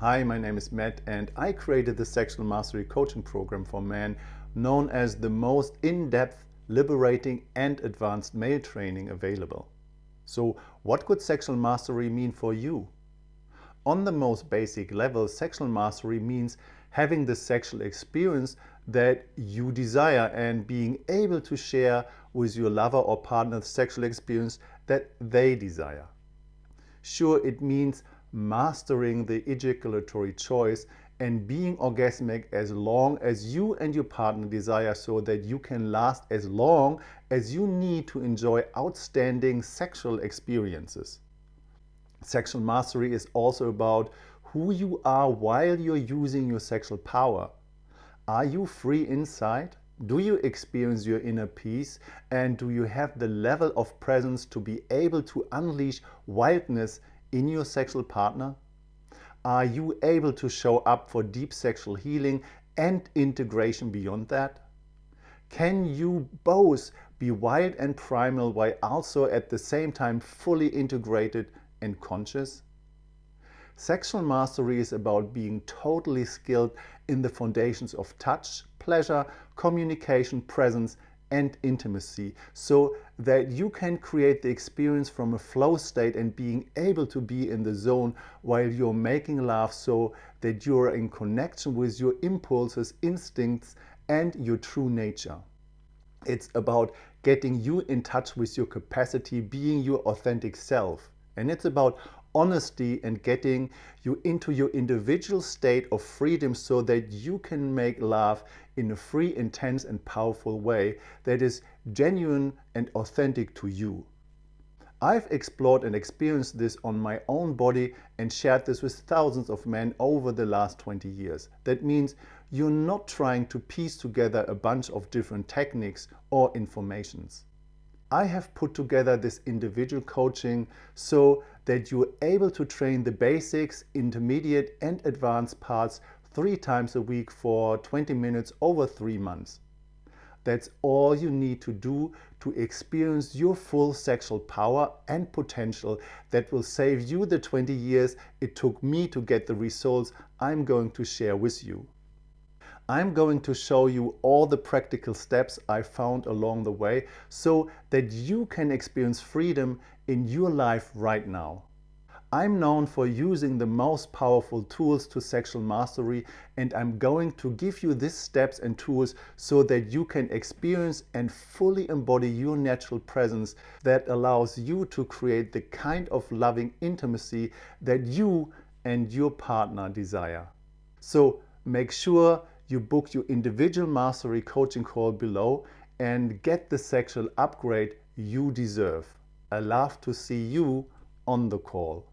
Hi, my name is Matt and I created the Sexual Mastery Coaching Program for men known as the most in-depth, liberating and advanced male training available. So what could sexual mastery mean for you? On the most basic level, sexual mastery means having the sexual experience that you desire and being able to share with your lover or partner the sexual experience that they desire. Sure, it means mastering the ejaculatory choice and being orgasmic as long as you and your partner desire so that you can last as long as you need to enjoy outstanding sexual experiences. Sexual mastery is also about who you are while you're using your sexual power. Are you free inside? Do you experience your inner peace? And do you have the level of presence to be able to unleash wildness in your sexual partner? Are you able to show up for deep sexual healing and integration beyond that? Can you both be wild and primal while also at the same time fully integrated and conscious? Sexual mastery is about being totally skilled in the foundations of touch, pleasure, communication, presence and intimacy so that you can create the experience from a flow state and being able to be in the zone while you're making love so that you're in connection with your impulses, instincts and your true nature. It's about getting you in touch with your capacity, being your authentic self. And it's about honesty and getting you into your individual state of freedom so that you can make love in a free, intense and powerful way that is genuine and authentic to you. I've explored and experienced this on my own body and shared this with thousands of men over the last 20 years. That means you're not trying to piece together a bunch of different techniques or informations. I have put together this individual coaching so that you're able to train the basics, intermediate and advanced parts three times a week for 20 minutes over three months. That's all you need to do to experience your full sexual power and potential that will save you the 20 years it took me to get the results I'm going to share with you. I'm going to show you all the practical steps I found along the way so that you can experience freedom in your life right now. I'm known for using the most powerful tools to sexual mastery and I'm going to give you these steps and tools so that you can experience and fully embody your natural presence that allows you to create the kind of loving intimacy that you and your partner desire. So make sure you book your individual mastery coaching call below and get the sexual upgrade you deserve. I love to see you on the call.